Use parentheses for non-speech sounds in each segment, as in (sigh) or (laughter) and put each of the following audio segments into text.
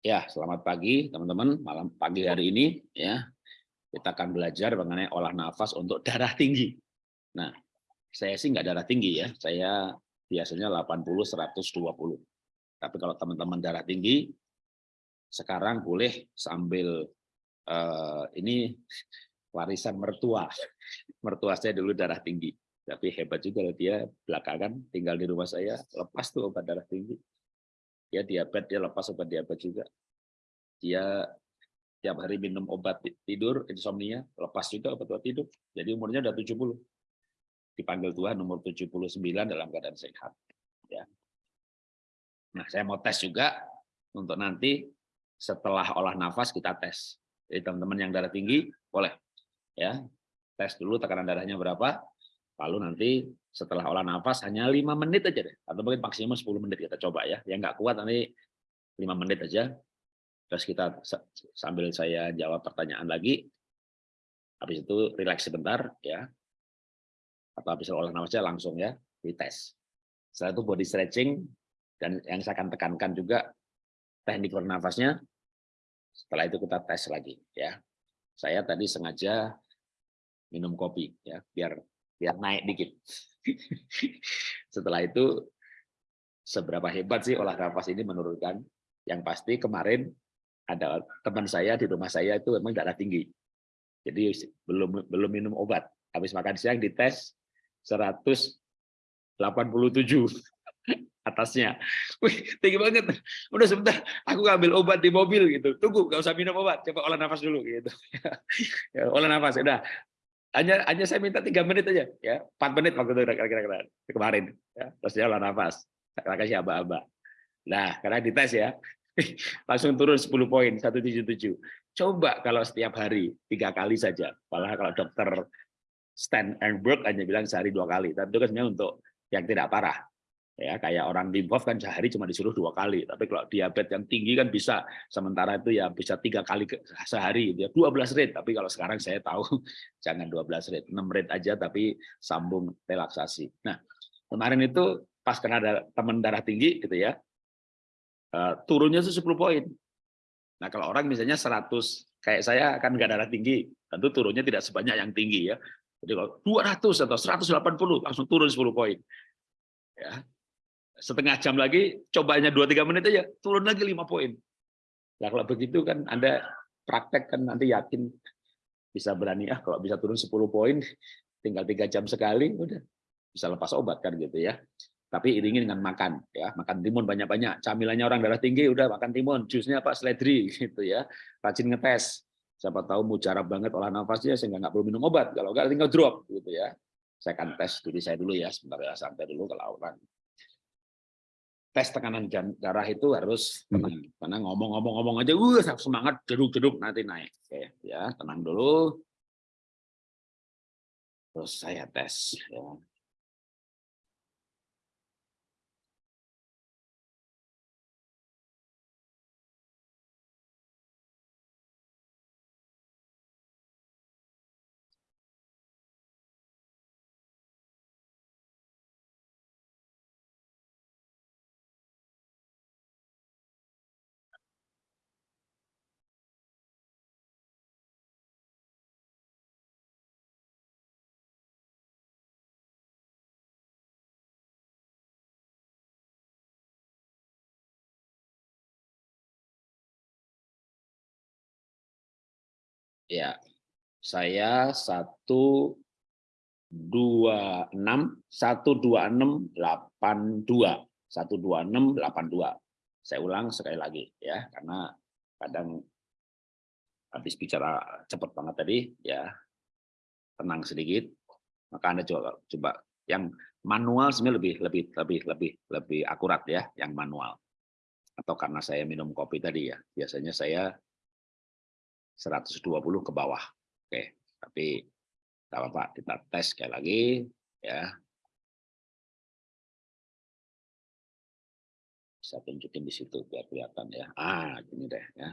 Ya, selamat pagi teman-teman. Malam pagi hari ini ya kita akan belajar mengenai olah nafas untuk (laughs) darah tinggi. Nah, saya sih nggak darah tinggi ya. Saya biasanya 80 120. Tapi kalau teman-teman darah tinggi sekarang boleh sambil uh, ini (laughs) warisan mertua. (laughs) Mertua saya dulu darah tinggi. Tapi hebat juga dia belakangan tinggal di rumah saya lepas tuh obat darah tinggi ya diabetes dia lepas obat diabetes juga dia tiap hari minum obat tidur insomnia lepas juga obat obat tidur. Jadi umurnya udah 70 dipanggil Tuhan umur 79 dalam keadaan sehat ya. Nah saya mau tes juga untuk nanti setelah olah nafas kita tes. Jadi teman-teman yang darah tinggi boleh ya. Tes dulu tekanan darahnya berapa lalu nanti setelah olah nafas hanya lima menit aja deh. Atau mungkin maksimum 10 menit kita coba ya. Yang nggak kuat nanti lima menit aja terus kita sambil saya jawab pertanyaan lagi habis itu rileks sebentar ya. Atau habis olah nafasnya langsung ya dites. Setelah itu body stretching dan yang saya akan tekankan juga teknik bernafasnya setelah itu kita tes lagi ya. Saya tadi sengaja minum kopi ya biar biar naik dikit. (laughs) Setelah itu, seberapa hebat sih olah nafas ini menurunkan? Yang pasti kemarin ada teman saya di rumah saya itu memang darah tinggi. Jadi belum belum minum obat. Habis makan siang dites 187 (laughs) atasnya. Wih, tinggi banget. Udah sebentar, aku ngambil obat di mobil gitu. Tunggu, nggak usah minum obat, coba olah nafas dulu gitu. (laughs) ya, olah nafas, udah hanya hanya saya minta tiga menit aja ya empat menit waktu itu kira-kira kemarin ya terus dia olah nafas saya kasih aba-aba nah karena dites ya (laughs) langsung turun 10 poin 177 coba kalau setiap hari tiga kali saja. Malah kalau dokter stand and work hanya bilang sehari dua kali. Tapi itu kan sebenarnya untuk yang tidak parah. Ya kayak orang di kan sehari cuma disuruh dua kali. Tapi kalau diabetes yang tinggi kan bisa. Sementara itu ya bisa tiga kali sehari. Ya 12 rate. Tapi kalau sekarang saya tahu (laughs) jangan 12 rate. 6 rate aja tapi sambung relaksasi. Nah kemarin itu pas kena ada teman darah tinggi gitu ya uh, turunnya itu 10 poin nah kalau orang misalnya 100 kayak saya akan nggak darah tinggi tentu turunnya tidak sebanyak yang tinggi ya jadi kalau 200 atau 180 langsung turun 10 poin ya setengah jam lagi, cobanya 2-3 menit aja, turun lagi 5 poin. Nah kalau begitu kan Anda praktek kan nanti yakin bisa berani, ah kalau bisa turun 10 poin, tinggal tiga jam sekali, udah bisa lepas obat kan gitu ya. Tapi iringi dengan makan, ya makan timun banyak-banyak. Camilannya orang darah tinggi, udah makan timun. Jusnya apa? Seledri (laughs) gitu ya. Rajin ngetes. Siapa tahu mujarab banget olah nafasnya sehingga nggak perlu minum obat. Kalau nggak tinggal drop gitu ya. Saya akan tes diri saya dulu ya, sebentar ya santai dulu kalau orang tes tekanan darah itu harus tenang. Hmm. Karena ngomong-ngomong-ngomong aja, uh, semangat, jeduk-jeduk nanti naik. Oke, ya tenang dulu. Terus saya tes. Ya. Satu dua enam delapan dua. Saya ulang sekali lagi ya, karena kadang habis bicara cepat banget tadi ya. Tenang sedikit maka anda coba coba. Yang manual sebenarnya lebih lebih lebih lebih lebih akurat ya yang manual. Atau karena saya minum kopi tadi ya. Biasanya saya 120 ke bawah. Oke, tapi tidak apa-apa, kita tes sekali lagi ya. Bisa tunjukin di situ biar kelihatan ya. Ah, gini deh ya.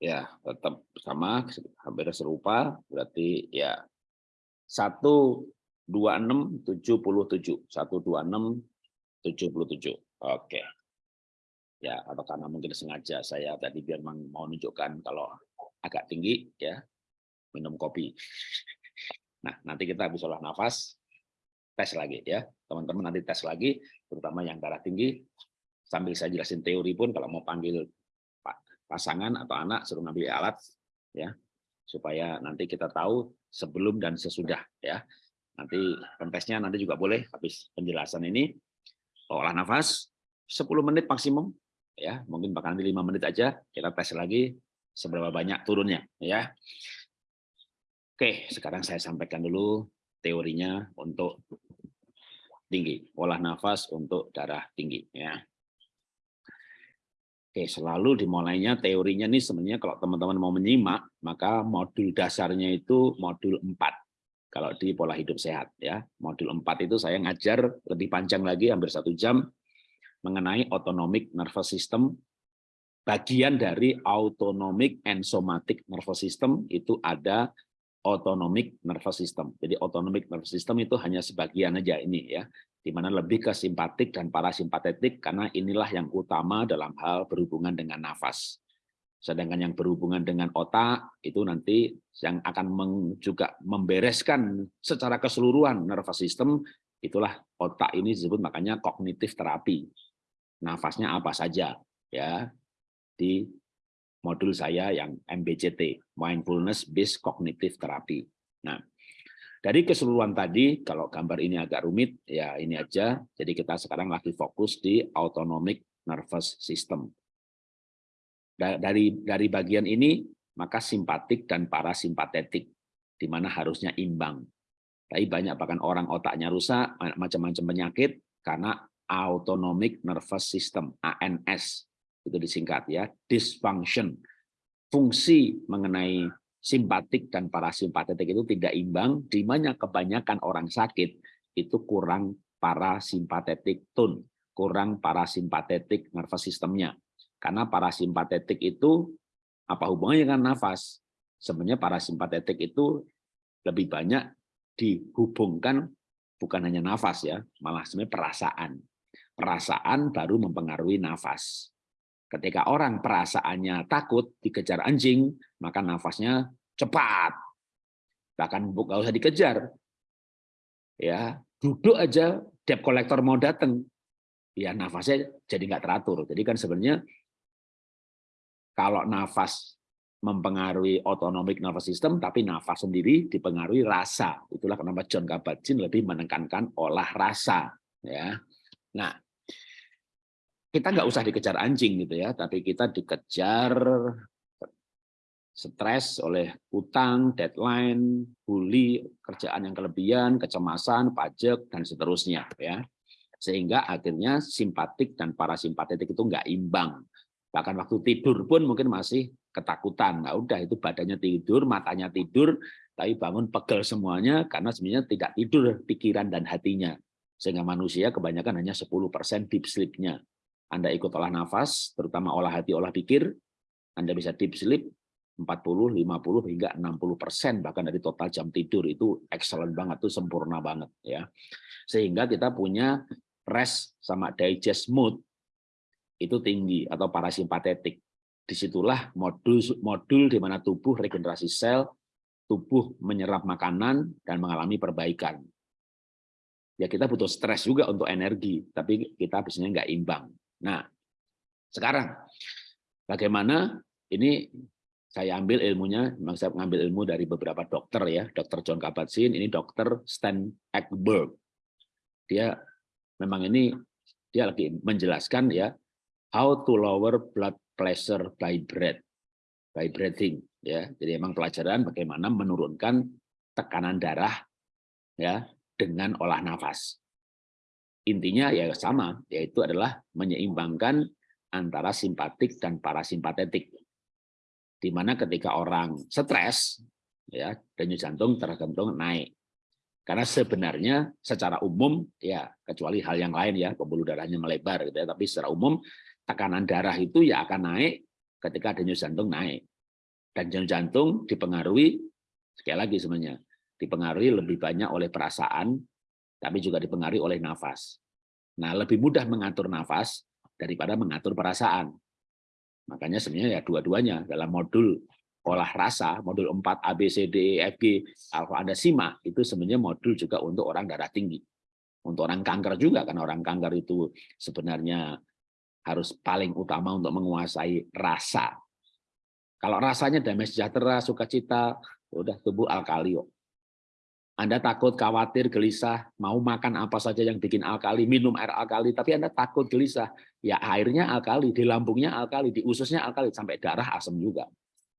Ya, tetap sama, hampir serupa, berarti ya 126 77 126 77. Oke. Ya, atau karena mungkin sengaja saya tadi biar mau menunjukkan kalau agak tinggi ya minum kopi. Nah, nanti kita habis olah nafas tes lagi ya. Teman-teman nanti tes lagi terutama yang darah tinggi sambil saya jelasin teori pun kalau mau panggil pasangan atau anak suruh ngambil alat ya supaya nanti kita tahu sebelum dan sesudah ya. Nanti pentesnya nanti juga boleh habis penjelasan ini. Olah nafas 10 menit maksimum ya. Mungkin bahkan nanti lima menit aja kita tes lagi seberapa banyak turunnya ya. Oke sekarang saya sampaikan dulu teorinya untuk tinggi. Olah nafas untuk darah tinggi ya Oke, selalu dimulainya teorinya nih sebenarnya kalau teman-teman mau menyimak, maka modul dasarnya itu modul 4. Kalau di pola hidup sehat ya. Modul 4 itu saya ngajar lebih panjang lagi hampir satu jam mengenai autonomic nervous system. Bagian dari autonomic and somatic nervous system itu ada autonomic nervous system. Jadi autonomic nervous system itu hanya sebagian aja ini ya di mana lebih ke simpatik dan parasimpatetik karena inilah yang utama dalam hal berhubungan dengan nafas. Sedangkan yang berhubungan dengan otak itu nanti yang akan juga membereskan secara keseluruhan nervous system itulah otak ini disebut makanya kognitif terapi. Nafasnya apa saja ya di modul saya yang MBCT, Mindfulness Based Cognitive Therapy. Nah, dari keseluruhan tadi, kalau gambar ini agak rumit, ya ini aja. Jadi kita sekarang lagi fokus di autonomic nervous system. Dari dari bagian ini, maka simpatik dan parasimpatetik, di mana harusnya imbang. Tapi banyak bahkan orang otaknya rusak, macam-macam penyakit, karena autonomic nervous system, ANS, itu disingkat ya, dysfunction. Fungsi mengenai simpatik dan parasimpatetik itu tidak imbang, di mana kebanyakan orang sakit itu kurang parasimpatetik tone, kurang parasimpatetik nervous systemnya. Karena parasimpatetik itu apa hubungannya dengan nafas? Sebenarnya parasimpatetik itu lebih banyak dihubungkan bukan hanya nafas ya, malah sebenarnya perasaan. Perasaan baru mempengaruhi nafas. Ketika orang perasaannya takut dikejar anjing, maka nafasnya cepat. Bahkan nggak usah dikejar. Ya, duduk aja debt collector mau datang. Ya nafasnya jadi nggak teratur. Jadi kan sebenarnya kalau nafas mempengaruhi autonomic nervous system, tapi nafas sendiri dipengaruhi rasa. Itulah kenapa John Kabat-Zinn lebih menekankan olah rasa. Ya, Nah, kita nggak usah dikejar anjing gitu ya, tapi kita dikejar stres oleh utang, deadline, bully, kerjaan yang kelebihan, kecemasan, pajak dan seterusnya ya. Sehingga akhirnya simpatik dan parasimpatetik itu nggak imbang. Bahkan waktu tidur pun mungkin masih ketakutan. Nah, udah itu badannya tidur, matanya tidur, tapi bangun pegel semuanya karena sebenarnya tidak tidur pikiran dan hatinya. Sehingga manusia kebanyakan hanya 10% deep sleep-nya. Anda ikut olah nafas, terutama olah hati, olah pikir, Anda bisa deep sleep 40, 50 hingga 60 persen bahkan dari total jam tidur itu excellent banget, itu sempurna banget ya. Sehingga kita punya rest sama digest mood itu tinggi atau parasimpatetik. Di situlah modul modul di mana tubuh regenerasi sel, tubuh menyerap makanan dan mengalami perbaikan. Ya kita butuh stres juga untuk energi, tapi kita biasanya nggak imbang. Nah, sekarang bagaimana ini saya ambil ilmunya, memang saya mengambil ilmu dari beberapa dokter ya, dokter John Kabat-Zinn, ini dokter Stan Ekberg. Dia memang ini dia lagi menjelaskan ya how to lower blood pressure by breath, by breathing ya. Jadi memang pelajaran bagaimana menurunkan tekanan darah ya dengan olah nafas intinya ya sama, yaitu adalah menyeimbangkan antara simpatik dan parasimpatetik. Di mana ketika orang stres, ya denyut jantung tergantung naik. Karena sebenarnya secara umum ya kecuali hal yang lain ya pembuluh darahnya melebar gitu ya, tapi secara umum tekanan darah itu ya akan naik ketika denyut jantung naik. Dan jantung dipengaruhi, sekali lagi sebenarnya, dipengaruhi lebih banyak oleh perasaan, tapi juga dipengaruhi oleh nafas. Nah, lebih mudah mengatur nafas daripada mengatur perasaan. Makanya sebenarnya ya dua-duanya dalam modul olah rasa, modul 4 A, B, C, D, E, F, G, kalau ada SIMA, itu sebenarnya modul juga untuk orang darah tinggi. Untuk orang kanker juga, karena orang kanker itu sebenarnya harus paling utama untuk menguasai rasa. Kalau rasanya damai sejahtera, sukacita, udah tubuh alkali. Anda takut, khawatir, gelisah, mau makan apa saja yang bikin alkali, minum air alkali, tapi Anda takut, gelisah. Ya airnya alkali, di lambungnya alkali, di ususnya alkali, sampai darah asam juga.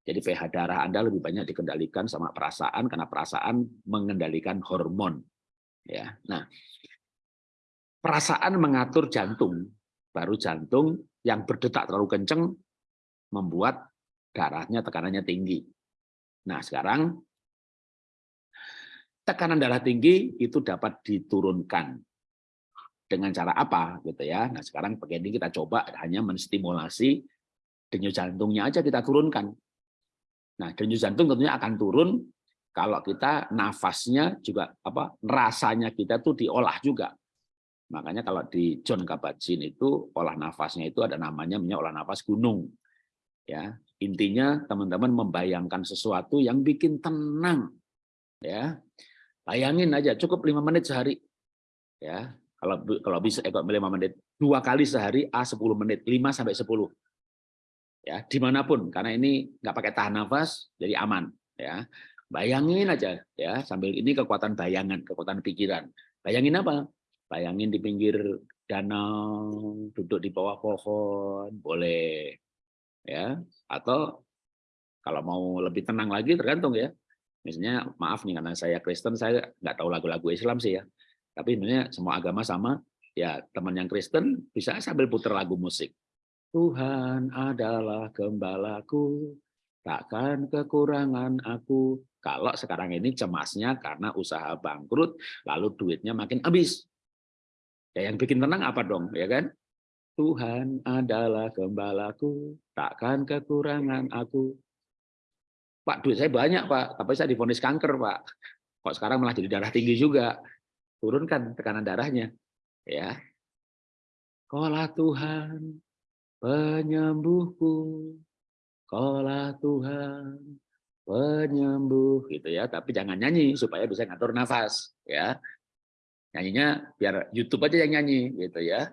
Jadi pH darah Anda lebih banyak dikendalikan sama perasaan, karena perasaan mengendalikan hormon. Ya, Nah, perasaan mengatur jantung, baru jantung yang berdetak terlalu kenceng membuat darahnya tekanannya tinggi. Nah, sekarang tekanan darah tinggi itu dapat diturunkan dengan cara apa gitu ya. Nah, sekarang begini kita coba hanya menstimulasi denyut jantungnya aja kita turunkan. Nah, denyut jantung tentunya akan turun kalau kita nafasnya juga apa rasanya kita tuh diolah juga. Makanya kalau di John Kabat-Zinn itu olah nafasnya itu ada namanya olah nafas gunung. Ya, intinya teman-teman membayangkan sesuatu yang bikin tenang. Ya, Bayangin aja, cukup lima menit sehari. Ya, kalau kalau bisa eh, lima menit, dua kali sehari A 10 menit, 5 sampai 10. Ya, di mana pun, karena ini nggak pakai tahan nafas, jadi aman. Ya, bayangin aja, ya sambil ini kekuatan bayangan, kekuatan pikiran. Bayangin apa? Bayangin di pinggir danau, duduk di bawah pohon, boleh, ya. Atau kalau mau lebih tenang lagi, tergantung ya Misalnya, maaf nih karena saya Kristen, saya nggak tahu lagu-lagu Islam sih ya. Tapi sebenarnya semua agama sama. Ya teman yang Kristen bisa sambil putar lagu musik. Tuhan adalah gembalaku, takkan kekurangan aku. Kalau sekarang ini cemasnya karena usaha bangkrut, lalu duitnya makin habis. Ya yang bikin tenang apa dong, ya kan? Tuhan adalah gembalaku, takkan kekurangan aku. Pak, duit saya banyak, Pak, tapi saya difonis kanker, Pak. Kok sekarang malah jadi darah tinggi juga? Turunkan tekanan darahnya. Ya. Kolah Tuhan, penyembuhku. Kolah Tuhan, penyembuh gitu ya. Tapi jangan nyanyi supaya bisa ngatur nafas, ya. Nyanyinya biar YouTube aja yang nyanyi gitu ya.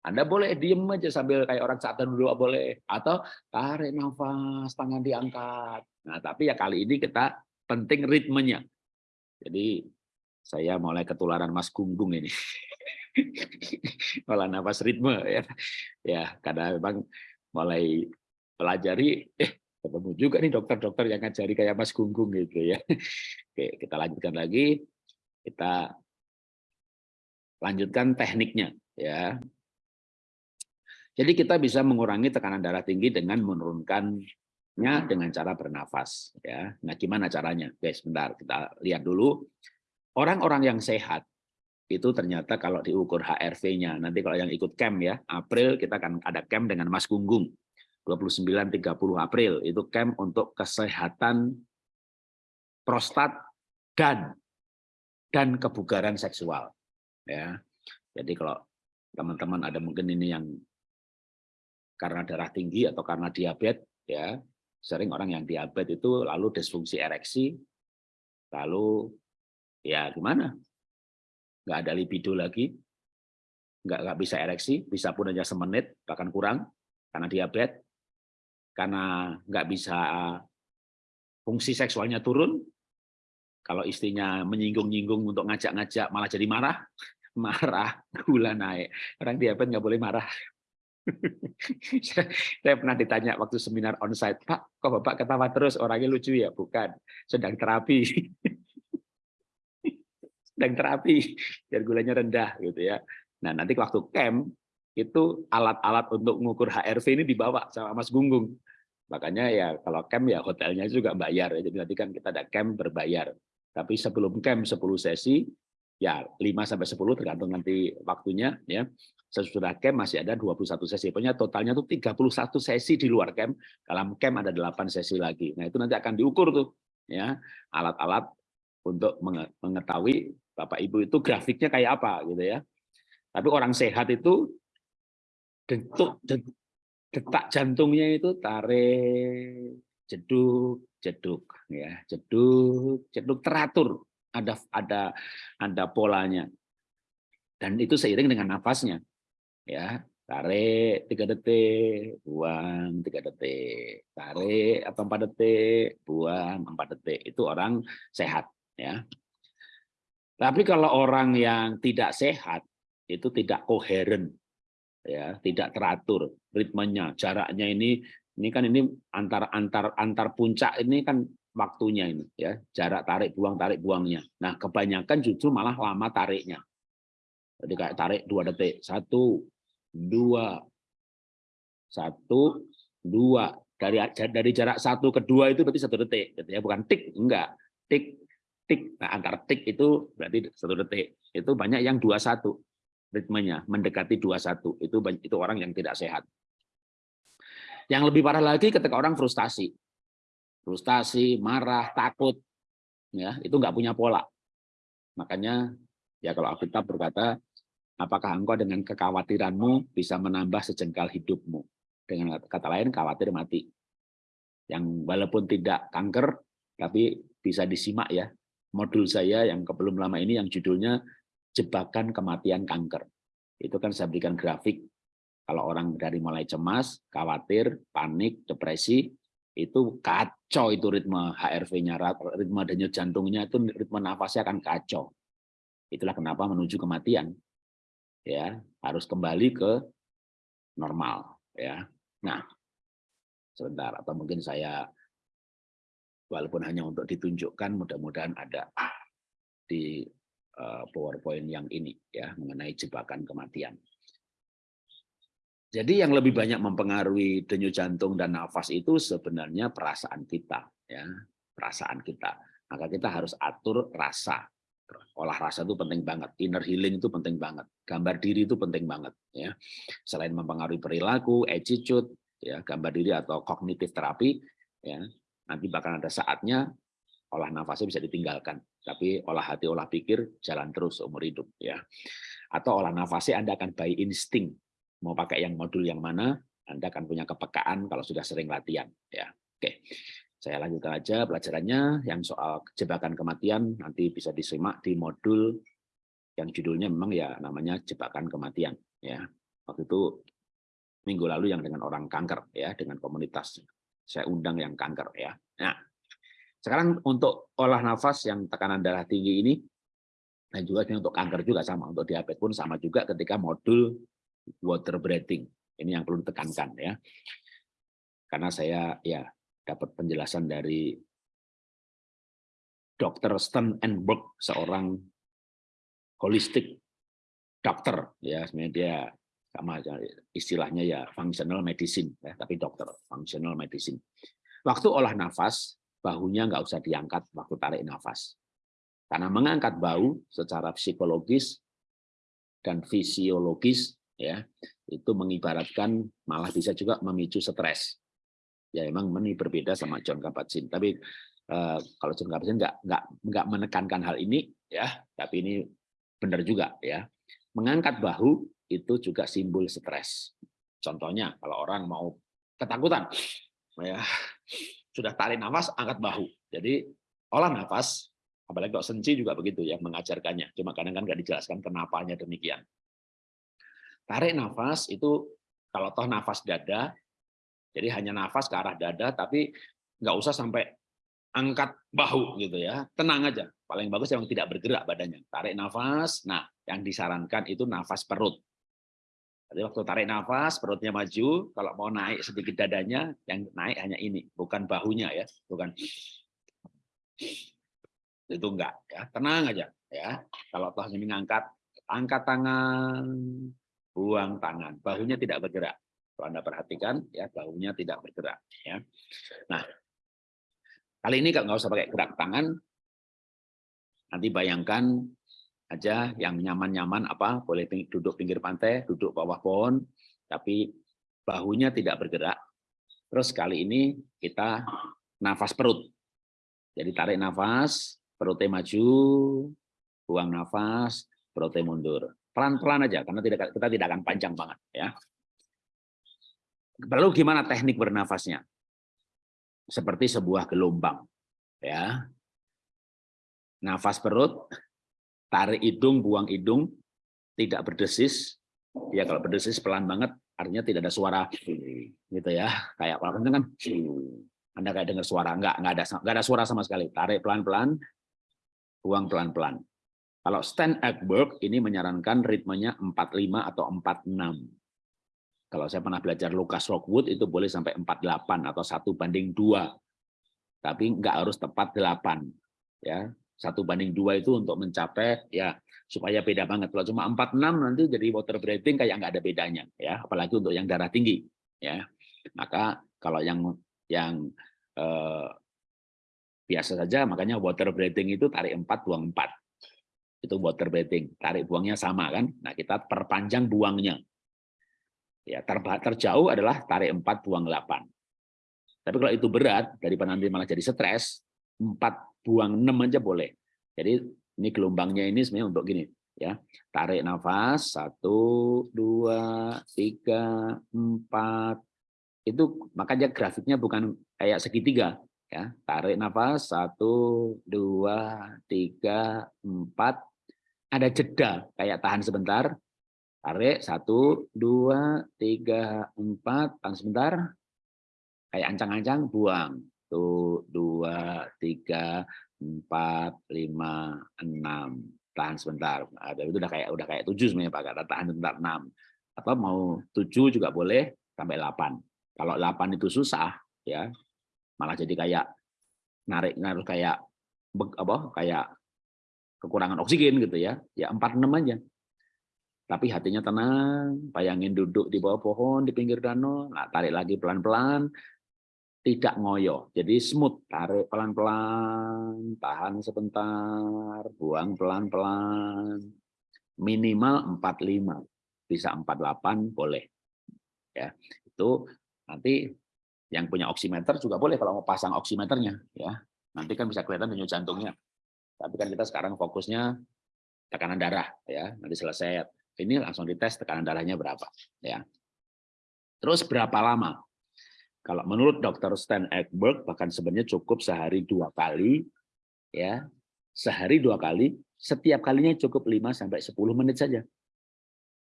Anda boleh diem aja sambil kayak orang saat dulu boleh atau tarik nafas, tangan diangkat. Nah, tapi ya kali ini kita penting ritmenya. Jadi saya mulai ketularan Mas Gunggung ini. (laughs) Malah nafas ritme ya. Ya, karena memang mulai pelajari eh ketemu juga nih dokter-dokter yang ngajari kayak Mas Gunggung gitu ya. Oke, kita lanjutkan lagi. Kita lanjutkan tekniknya ya. Jadi kita bisa mengurangi tekanan darah tinggi dengan menurunkannya dengan cara bernafas. Ya, nah gimana caranya? Oke, sebentar kita lihat dulu. Orang-orang yang sehat itu ternyata kalau diukur HRV-nya, nanti kalau yang ikut camp ya, April kita akan ada camp dengan Mas Gunggung. 29-30 April itu camp untuk kesehatan prostat dan dan kebugaran seksual ya jadi kalau teman-teman ada mungkin ini yang karena darah tinggi atau karena diabetes ya sering orang yang diabetes itu lalu disfungsi ereksi lalu ya gimana? Nggak ada libido lagi nggak nggak bisa ereksi bisa pun hanya semenit bahkan kurang karena diabetes karena nggak bisa fungsi seksualnya turun. Kalau istrinya menyinggung-nyinggung untuk ngajak-ngajak malah jadi marah (laughs) marah gula naik. Orang diabetes nggak boleh marah (laughs) saya pernah ditanya waktu seminar onsite, Pak, kok Bapak ketawa terus, orangnya lucu ya? Bukan, sedang terapi. (laughs) sedang terapi, biar gulanya rendah gitu ya. Nah nanti waktu camp, itu alat-alat untuk mengukur HRV ini dibawa sama Mas Gunggung. Makanya ya kalau camp ya hotelnya juga bayar. Jadi nanti kan kita ada camp berbayar. Tapi sebelum camp 10 sesi, ya 5 sampai 10 tergantung nanti waktunya ya sesudah camp masih ada 21 sesi. Pokoknya totalnya tuh 31 sesi di luar camp. Dalam camp ada 8 sesi lagi. Nah, itu nanti akan diukur tuh ya, alat-alat untuk mengetahui Bapak Ibu itu grafiknya kayak apa gitu ya. Tapi orang sehat itu detuk detak jantungnya itu tarik jeduk jeduk ya jeduk jeduk teratur ada ada ada polanya dan itu seiring dengan nafasnya ya tarik tiga detik buang tiga detik. Tarik atau empat detik buang empat detik. Itu orang sehat ya. Tapi kalau orang yang tidak sehat itu tidak koheren ya tidak teratur ritmenya jaraknya ini ini kan ini antar antar antar puncak ini kan waktunya ini ya. Jarak tarik buang tarik buangnya. Nah kebanyakan justru malah lama tariknya. Jadi kayak tarik dua detik satu dua. Satu dua. Dari dari jarak satu ke dua itu berarti satu detik gitu ya. Bukan tik enggak. Tik tik. Nah antara tik itu berarti satu detik. Itu banyak yang dua satu ritmenya mendekati 21 itu itu orang yang tidak sehat. Yang lebih parah lagi ketika orang frustasi. Frustasi, marah, takut ya, itu nggak punya pola. Makanya ya kalau Alkitab berkata, apakah engkau dengan kekhawatiranmu bisa menambah sejengkal hidupmu? Dengan kata lain khawatir mati. Yang walaupun tidak kanker tapi bisa disimak ya modul saya yang belum lama ini yang judulnya jebakan kematian kanker. Itu kan saya berikan grafik. Kalau orang dari mulai cemas, khawatir, panik, depresi, itu kacau itu ritme HRV-nya, ritme denyut jantungnya itu ritme nafasnya akan kacau. Itulah kenapa menuju kematian. Ya, harus kembali ke normal, ya. Nah, sebentar atau mungkin saya walaupun hanya untuk ditunjukkan mudah-mudahan ada di Eh, PowerPoint yang ini ya mengenai jebakan kematian. Jadi yang lebih banyak mempengaruhi denyut jantung dan nafas itu sebenarnya perasaan kita ya, perasaan kita. Maka kita harus atur rasa. Olah rasa itu penting banget, inner healing itu penting banget, gambar diri itu penting banget ya. Selain mempengaruhi perilaku, attitude, ya, gambar diri atau kognitif terapi ya. Nanti bahkan ada saatnya olah nafasnya bisa ditinggalkan, tapi olah hati, olah pikir jalan terus umur hidup ya. Atau olah nafasnya Anda akan by insting mau pakai yang modul yang mana, Anda akan punya kepekaan kalau sudah sering latihan ya. Oke. Saya lanjutkan aja pelajarannya yang soal jebakan kematian nanti bisa disimak di modul yang judulnya memang ya namanya jebakan kematian ya. Waktu itu minggu lalu yang dengan orang kanker ya dengan komunitas saya undang yang kanker ya. Nah, sekarang untuk olah nafas yang tekanan darah tinggi ini, dan juga untuk kanker juga sama, untuk diabetes pun sama juga ketika modul water breathing. Ini yang perlu ditekankan ya. Karena saya ya dapat penjelasan dari Dr. Stenenberg, seorang holistik dokter ya sebenarnya dia sama istilahnya ya functional medicine ya tapi dokter functional medicine waktu olah nafas bahunya nggak usah diangkat waktu tarik nafas. Karena mengangkat bahu secara psikologis dan fisiologis ya itu mengibaratkan malah bisa juga memicu stres. Ya emang ini berbeda sama John Kabat-Zinn. Tapi eh, kalau John Kabat-Zinn nggak nggak nggak menekankan hal ini ya, tapi ini benar juga ya. Mengangkat bahu itu juga simbol stres. Contohnya kalau orang mau ketakutan, ya sudah tarik nafas, angkat bahu. Jadi olah nafas, apalagi kalau senci juga begitu ya mengajarkannya. Cuma kadang kan nggak dijelaskan kenapanya demikian. Tarik nafas itu kalau toh nafas dada, jadi hanya nafas ke arah dada, tapi nggak usah sampai angkat bahu gitu ya. Tenang aja. Paling bagus yang tidak bergerak badannya. Tarik nafas. Nah, yang disarankan itu nafas perut. Jadi waktu tarik nafas, perutnya maju. Kalau mau naik sedikit dadanya, yang naik hanya ini, bukan bahunya ya, bukan itu enggak ya, tenang aja ya. Kalau toh ini ngangkat, angkat tangan, buang tangan, bahunya tidak bergerak. Kalau Anda perhatikan ya, bahunya tidak bergerak ya. Nah, kali ini nggak usah pakai gerak tangan, nanti bayangkan aja yang nyaman-nyaman apa boleh duduk pinggir pantai, duduk bawah pohon, tapi bahunya tidak bergerak. Terus kali ini kita nafas perut. Jadi tarik nafas, perutnya maju, buang nafas, perutnya mundur. Pelan-pelan aja karena tidak kita tidak akan panjang banget ya. Lalu gimana teknik bernafasnya? Seperti sebuah gelombang ya. Nafas perut, tarik hidung, buang hidung, tidak berdesis. Ya kalau berdesis pelan banget, artinya tidak ada suara gitu ya. Kayak kalau kenceng kan, Anda kayak dengar suara, enggak, enggak ada, enggak ada suara sama sekali. Tarik pelan-pelan, buang pelan-pelan. Kalau stand at work ini menyarankan ritmenya 45 atau 46. Kalau saya pernah belajar Lucas Rockwood itu boleh sampai 48 atau satu banding dua, tapi enggak harus tepat 8 ya. Satu banding dua itu untuk mencapai ya supaya beda banget. Kalau cuma empat enam nanti jadi water breathing kayak nggak ada bedanya ya, apalagi untuk yang darah tinggi ya. Maka kalau yang yang eh, biasa saja makanya water breathing itu tarik empat buang empat. Itu water breathing. Tarik buangnya sama kan? Nah kita perpanjang buangnya ya ter terjauh adalah tarik empat buang delapan tapi kalau itu berat daripada nanti malah jadi stres empat buang enam aja boleh. Jadi ini gelombangnya ini sebenarnya untuk gini ya. Tarik nafas satu, dua, tiga, empat. Itu makanya grafiknya bukan kayak segitiga ya. Tarik nafas satu, dua, tiga, empat. Ada jeda kayak tahan sebentar. Tarik satu, dua, tiga, empat, tahan sebentar. Kayak ancang-ancang, buang satu, dua, tiga, empat, lima, enam. Tahan sebentar. Ada itu udah kayak udah kayak tujuh sebenarnya Pak. Kata tahan sebentar enam. Atau mau tujuh juga boleh sampai delapan. Kalau delapan itu susah, ya malah jadi kayak narik narik kayak apa kayak kekurangan oksigen gitu ya. Ya empat enam aja. Tapi hatinya tenang, bayangin duduk di bawah pohon di pinggir danau, nah tarik lagi pelan-pelan, tidak ngoyo. Jadi smooth, tarik pelan-pelan, tahan sebentar, buang pelan-pelan. Minimal 45, bisa 48 boleh. Ya, itu nanti yang punya oximeter juga boleh kalau mau pasang oximeternya ya. Nanti kan bisa kelihatan denyut jantungnya. Tapi kan kita sekarang fokusnya tekanan darah ya. Nanti selesai ini langsung dites tekanan darahnya berapa ya. Terus berapa lama kalau menurut Dr. Stan Ekberg, bahkan sebenarnya cukup sehari dua kali, ya sehari dua kali, setiap kalinya cukup 5 sampai 10 menit saja.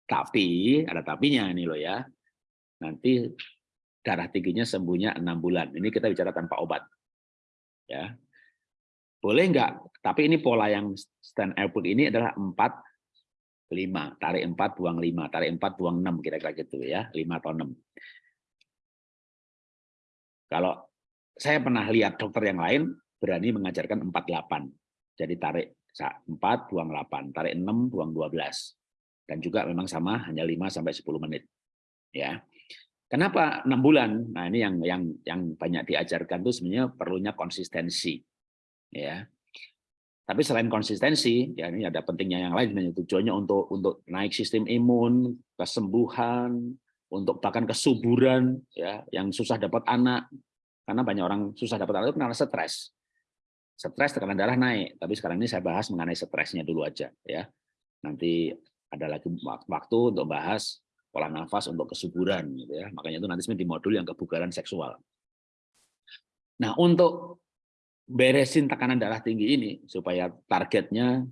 Tapi ada tapinya ini loh ya. Nanti darah tingginya sembuhnya enam bulan. Ini kita bicara tanpa obat. Ya. Boleh enggak? Tapi ini pola yang Stan Ekberg ini adalah 4 5, tarik 4 buang 5, tarik 4 buang 6 kira-kira gitu ya, 5 atau 6. Kalau saya pernah lihat dokter yang lain berani mengajarkan 48. Jadi tarik 4, buang 8, tarik 6, buang 12. Dan juga memang sama hanya 5 sampai 10 menit. Ya. Kenapa 6 bulan? Nah, ini yang yang yang banyak diajarkan itu sebenarnya perlunya konsistensi. Ya. Tapi selain konsistensi, ya ini ada pentingnya yang lain tujuannya untuk untuk naik sistem imun, kesembuhan, untuk bahkan kesuburan ya yang susah dapat anak. Karena banyak orang susah dapat anak itu karena stres. Stres tekanan darah naik. Tapi sekarang ini saya bahas mengenai stresnya dulu aja ya. Nanti ada lagi waktu untuk bahas pola nafas untuk kesuburan gitu ya. Makanya itu nanti di modul yang kebugaran seksual. Nah untuk beresin tekanan darah tinggi ini supaya targetnya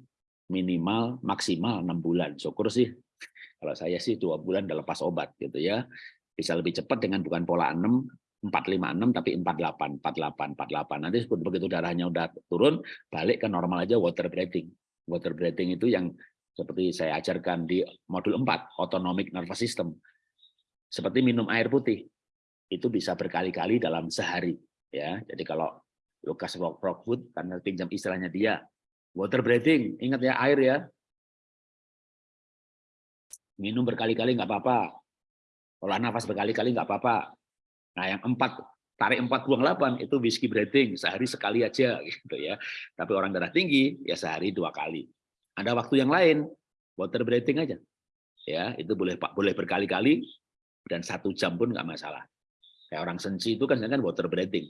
minimal maksimal enam bulan syukur sih kalau saya sih dua bulan udah lepas obat gitu ya. Bisa lebih cepat dengan bukan pola 6, 456 tapi 48, 48, 48. Nanti begitu darahnya udah turun, balik ke normal aja water breathing. Water breathing itu yang seperti saya ajarkan di modul 4, autonomic nervous system. Seperti minum air putih. Itu bisa berkali-kali dalam sehari ya. Jadi kalau Lucas Rockwood karena pinjam istilahnya dia water breathing, ingat ya air ya, minum berkali-kali nggak apa-apa, olah nafas berkali-kali nggak apa-apa. Nah yang empat tarik empat buang delapan itu whiskey breathing sehari sekali aja (laughs) gitu ya. Tapi orang darah tinggi ya sehari dua kali. Ada waktu yang lain, water breathing aja. Ya, itu boleh Pak, boleh berkali-kali dan satu jam pun nggak masalah. Kayak orang sensi itu kan kan water breathing.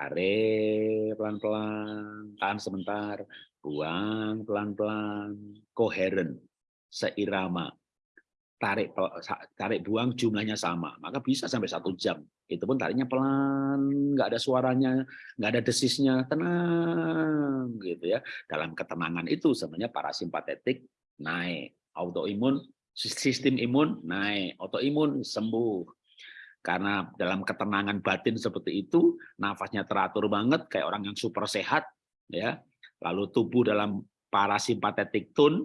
Tarik pelan-pelan, tahan sebentar, buang pelan-pelan, koheren, seirama. Tarik tarik buang jumlahnya sama, maka bisa sampai satu jam. Itu pun tariknya pelan, nggak ada suaranya, nggak ada desisnya, tenang gitu ya. Dalam ketenangan itu sebenarnya parasimpatetik naik, autoimun sistem imun naik, autoimun sembuh. Karena dalam ketenangan batin seperti itu, nafasnya teratur banget kayak orang yang super sehat ya. Lalu tubuh dalam parasimpatetik tone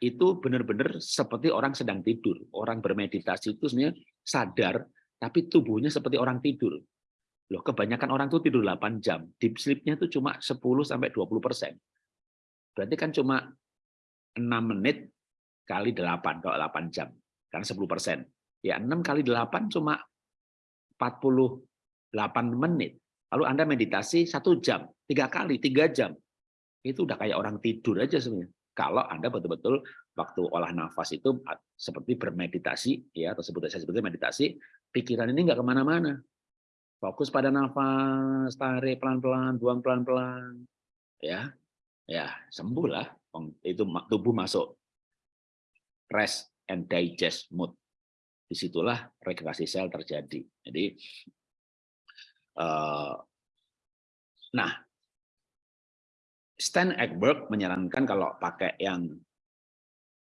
itu benar-benar seperti orang sedang tidur. Orang bermeditasi itu sebenarnya sadar tapi tubuhnya seperti orang tidur. Loh, kebanyakan orang tuh tidur 8 jam. Deep sleep-nya itu cuma 10 sampai 20 persen. Berarti kan cuma 6 menit kali 8 kalau 8 jam. Karena 10 persen. Ya 6 kali 8 cuma 48 menit. Lalu Anda meditasi satu jam, tiga kali, tiga jam. Itu udah kayak orang tidur aja sebenarnya. Kalau Anda betul-betul waktu olah nafas itu seperti bermeditasi, ya atau sebut saya seperti meditasi, pikiran ini nggak ke mana-mana. Fokus pada nafas, tarik pelan-pelan, buang pelan-pelan, ya, ya sembuh lah. Itu tubuh masuk rest and digest mood. Di situlah rekreasi sel terjadi. Jadi, uh, nah, Stan Ekberg menyarankan kalau pakai yang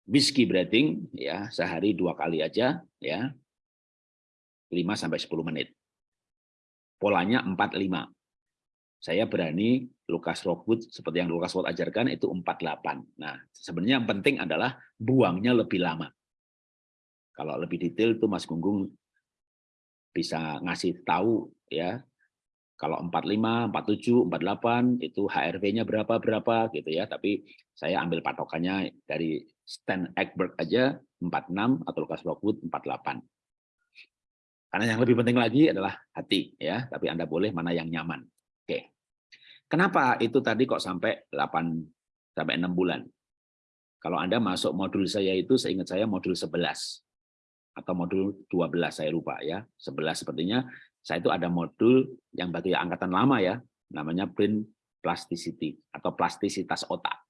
whiskey breathing, ya sehari dua kali aja, ya 5 sampai 10 menit. Polanya 4-5. Saya berani Lukas Rockwood seperti yang Lukas Rockwood ajarkan itu 48. Nah, sebenarnya yang penting adalah buangnya lebih lama. Kalau lebih detail itu Mas Gunggung bisa ngasih tahu ya. Kalau 45, 47, 48 itu HRV-nya berapa berapa gitu ya. Tapi saya ambil patokannya dari Stan Ekberg aja 46 atau Lukas Rockwood 48. Karena yang lebih penting lagi adalah hati ya, tapi Anda boleh mana yang nyaman. Oke. Kenapa itu tadi kok sampai 8 sampai 6 bulan? Kalau Anda masuk modul saya itu seingat saya modul 11 atau modul 12 saya lupa ya. 11 sepertinya saya itu ada modul yang bagi angkatan lama ya, namanya brain plasticity atau plastisitas otak.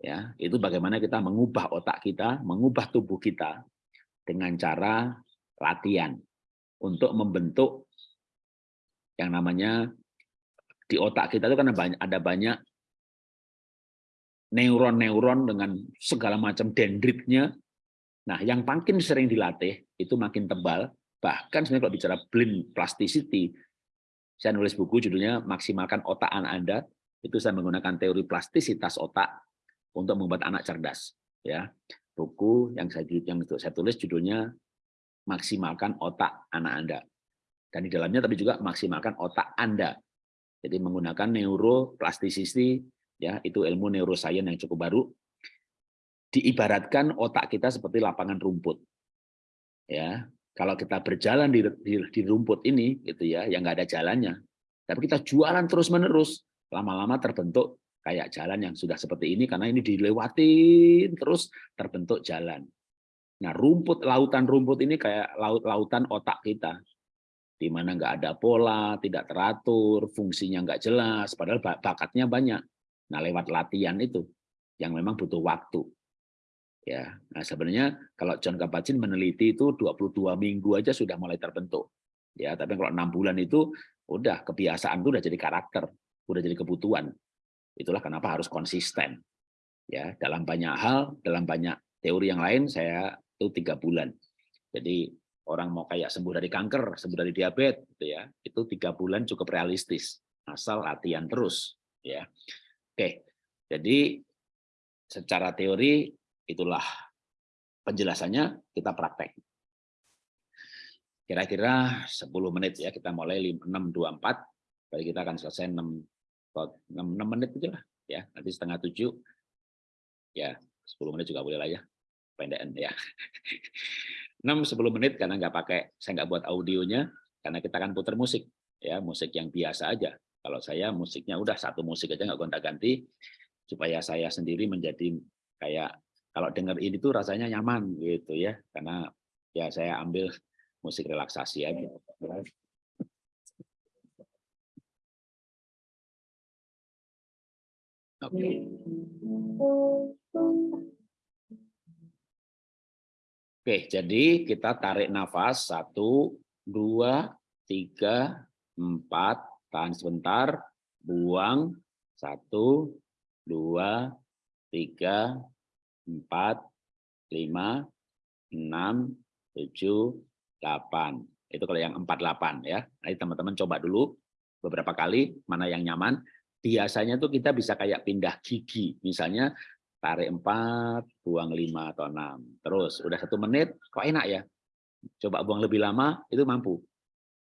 Ya, itu bagaimana kita mengubah otak kita, mengubah tubuh kita dengan cara latihan untuk membentuk yang namanya di otak kita itu kan ada banyak neuron-neuron dengan segala macam dendritnya. Nah, yang makin sering dilatih itu makin tebal. Bahkan sebenarnya kalau bicara blind plasticity, saya nulis buku judulnya Maksimalkan Otak Anak Anda. Itu saya menggunakan teori plastisitas otak untuk membuat anak cerdas. Ya, buku yang saya yang saya tulis judulnya Maksimalkan Otak Anak Anda. Dan di dalamnya tapi juga maksimalkan otak Anda jadi menggunakan neuroplastisisi, ya itu ilmu neuroscience yang cukup baru. Diibaratkan otak kita seperti lapangan rumput. Ya, kalau kita berjalan di, di, di rumput ini, gitu ya, yang nggak ada jalannya. Tapi kita jualan terus menerus, lama-lama terbentuk kayak jalan yang sudah seperti ini karena ini dilewatin terus terbentuk jalan. Nah, rumput lautan rumput ini kayak laut-lautan otak kita di mana nggak ada pola, tidak teratur, fungsinya nggak jelas, padahal bakatnya banyak. Nah, lewat latihan itu yang memang butuh waktu. Ya, nah sebenarnya kalau John Kabat-Zinn meneliti itu 22 minggu aja sudah mulai terbentuk. Ya, tapi kalau enam bulan itu udah kebiasaan itu udah jadi karakter, udah jadi kebutuhan. Itulah kenapa harus konsisten. Ya, dalam banyak hal, dalam banyak teori yang lain saya itu tiga bulan. Jadi orang mau kayak sembuh dari kanker, sembuh dari diabetes, gitu ya, itu tiga bulan cukup realistis, asal latihan terus, ya. Oke, jadi secara teori itulah penjelasannya kita praktek. Kira-kira 10 menit ya kita mulai 6.24, Jadi kita akan selesai 6 6, 6 menit aja lah ya, nanti setengah 7 ya 10 menit juga boleh lah ya, pendekan ya. (laughs) 6-10 menit karena nggak pakai, saya nggak buat audionya, karena kita akan putar musik, ya musik yang biasa aja. Kalau saya musiknya udah satu musik aja nggak gonta-ganti, supaya saya sendiri menjadi kayak kalau dengar ini tuh rasanya nyaman gitu ya karena ya saya ambil musik relaksasi aja. Oke. Okay. Oke, jadi kita tarik nafas satu, dua, tiga, empat, tahan sebentar, buang, satu, dua, tiga, empat, lima, enam, tujuh, delapan. Itu kalau yang empat delapan ya. Nanti teman-teman coba dulu beberapa kali mana yang nyaman. Biasanya tuh kita bisa kayak pindah gigi. Misalnya tarik empat, buang lima atau enam. Terus udah satu menit, kok enak ya? Coba buang lebih lama, itu mampu.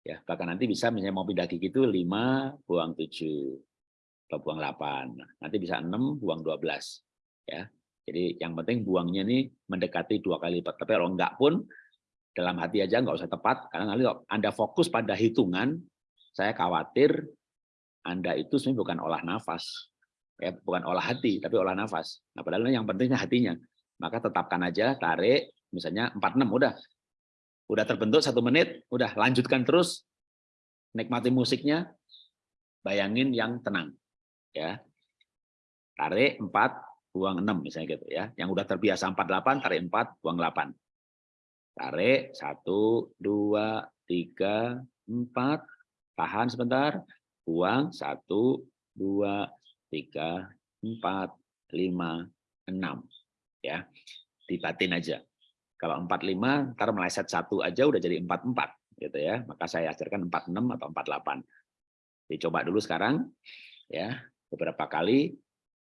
Ya, bahkan nanti bisa misalnya mau pindah gigi itu lima, buang tujuh, atau buang delapan. Nanti bisa enam, buang dua belas. Ya, jadi yang penting buangnya ini mendekati dua kali lipat. Tapi kalau enggak pun dalam hati aja nggak usah tepat karena kalau Anda fokus pada hitungan, saya khawatir Anda itu sebenarnya bukan olah nafas. Ya, bukan olah hati, tapi olah nafas. Nah, padahal yang pentingnya hatinya. Maka tetapkan aja, tarik, misalnya 46, udah. Udah terbentuk satu menit, udah lanjutkan terus, nikmati musiknya, bayangin yang tenang. ya Tarik 4, buang 6 misalnya gitu ya. Yang udah terbiasa 48 tarik 4 buang 8. Tarik 1 2 3 4 tahan sebentar, buang 1 2 3 4 5 6 ya. Dibatin aja. Kalau 45 ntar meleset satu aja udah jadi 44 gitu ya. Maka saya ajarkan 46 atau 48. Dicoba dulu sekarang ya beberapa kali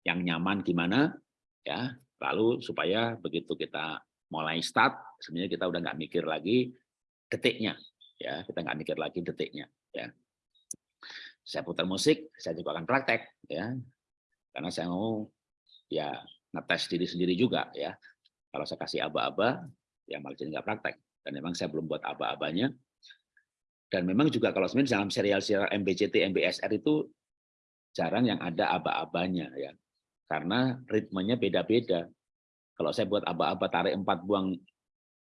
yang nyaman gimana ya. Lalu supaya begitu kita mulai start sebenarnya kita udah nggak mikir lagi detiknya ya. Kita nggak mikir lagi detiknya ya. Saya putar musik saya juga akan praktek ya. Karena saya mau ya ngetes diri sendiri juga ya. Kalau saya kasih aba-aba ya malah jadi nggak praktek. Dan memang saya belum buat aba-abanya. Dan memang juga kalau sebenarnya dalam serial-serial MBCT, MBSR itu jarang yang ada aba-abanya ya karena ritmenya beda-beda. Kalau saya buat aba-aba tarik 4 buang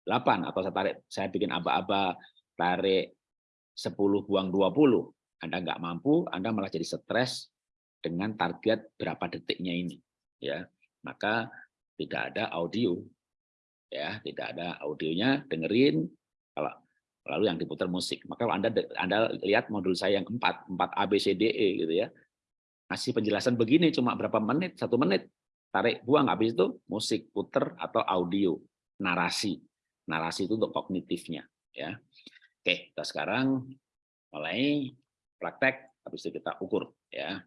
8 atau saya tarik saya bikin aba-aba tarik 10 buang 20, Anda nggak mampu, Anda malah jadi stres dengan target berapa detiknya ini. Ya, maka tidak ada audio. Ya, tidak ada audionya, dengerin kalau lalu yang diputar musik. Maka kalau Anda Anda lihat modul saya yang 4, 4 ABCDE gitu ya ngasih penjelasan begini cuma berapa menit, satu menit, tarik buang habis itu musik puter atau audio narasi. Narasi itu untuk kognitifnya ya. Oke, kita sekarang mulai praktek habis itu kita ukur ya.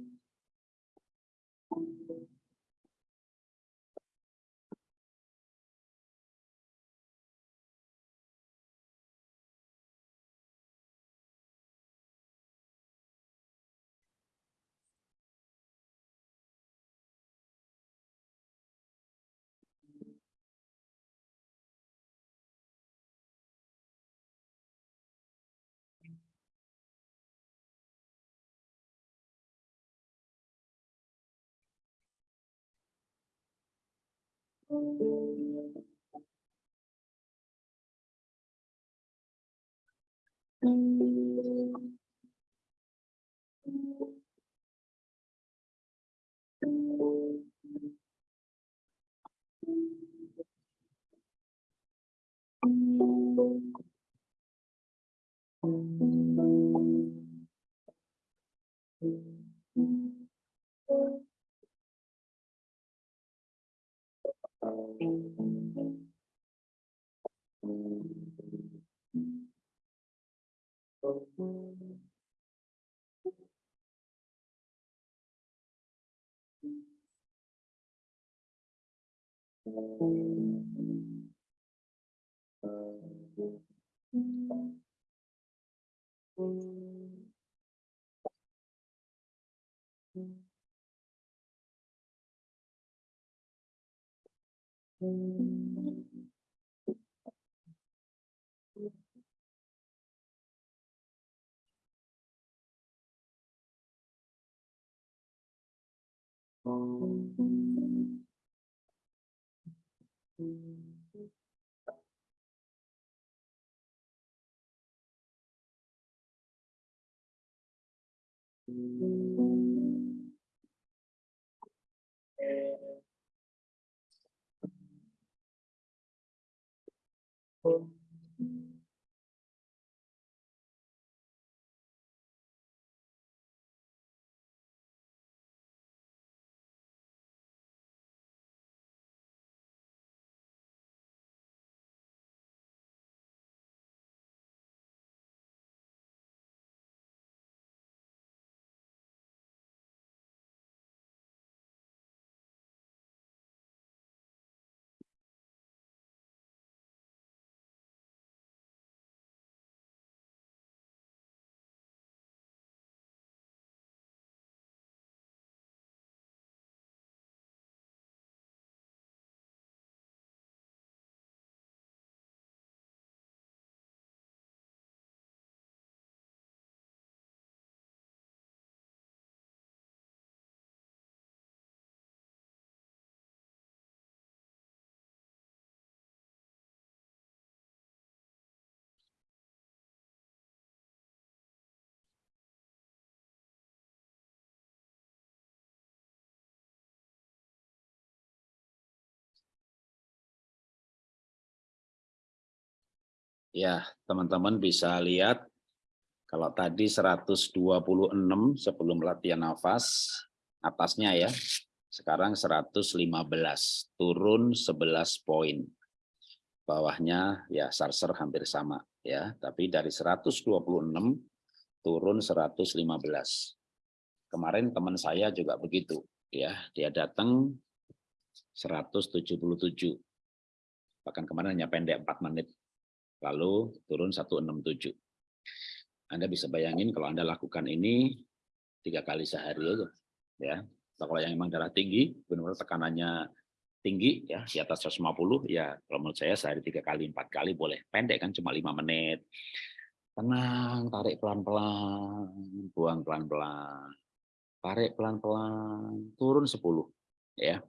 Thank you. Thank mm -hmm. you. Mm-hmm. Ya, teman-teman bisa lihat kalau tadi 126 sebelum latihan nafas atasnya ya. Sekarang 115, turun 11 poin. Bawahnya ya sarser hampir sama ya, tapi dari 126 turun 115. Kemarin teman saya juga begitu ya, dia datang 177. Bahkan kemarin hanya pendek 4 menit lalu turun 167. Anda bisa bayangin kalau Anda lakukan ini tiga kali sehari aja, ya. Kalau yang memang darah tinggi, benar-benar tekanannya tinggi, ya di atas 150, ya kalau menurut saya sehari tiga kali, empat kali boleh. Pendek kan cuma lima menit. Tenang, tarik pelan-pelan, buang pelan-pelan, tarik pelan-pelan, turun 10, ya.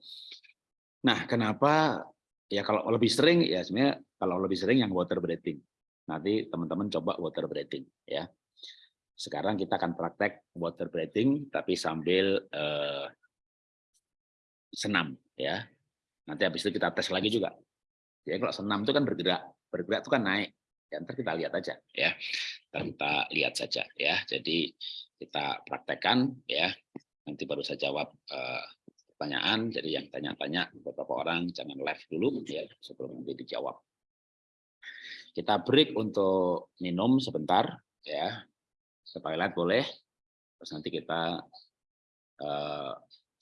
Nah, kenapa ya kalau lebih sering ya sebenarnya kalau lebih sering yang water breathing. Nanti teman-teman coba water breathing ya. Sekarang kita akan praktek water breathing, tapi sambil uh, senam. ya. Nanti habis itu kita tes lagi juga. Ya kalau senam itu kan bergerak, bergerak itu kan naik. Ya, nanti kita lihat aja ya. Kita lihat saja ya. Jadi kita praktekkan ya. Nanti baru saya jawab uh, pertanyaan. Jadi yang tanya-tanya beberapa orang jangan live dulu ya sebelum nanti dijawab. Kita break untuk minum sebentar ya ke toilet boleh. Terus nanti kita uh,